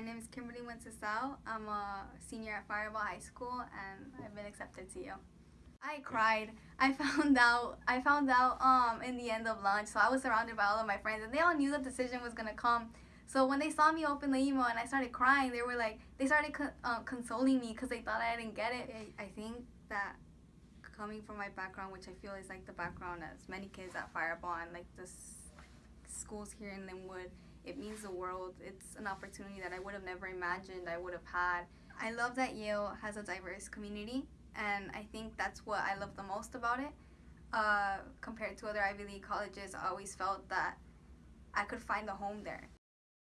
my name is Kimberly Wenceslao. I'm a senior at Firebaugh High School and I've been accepted to you. I cried. I found out I found out um in the end of lunch. So I was surrounded by all of my friends and they all knew the decision was gonna come. So when they saw me open the email and I started crying, they were like they started co- uh, consoling me because they thought I didn't get it. I, think that coming from my background, which I feel is like the background as many kids at Firebaugh and like the s- schools here in Lynwood, it means the world. It's an opportunity that I would have never imagined I would have had. I love that Yale has a diverse community, and I think that's what I love the most about it. Uh, compared to other Ivy League colleges, I always felt that I could find a home there.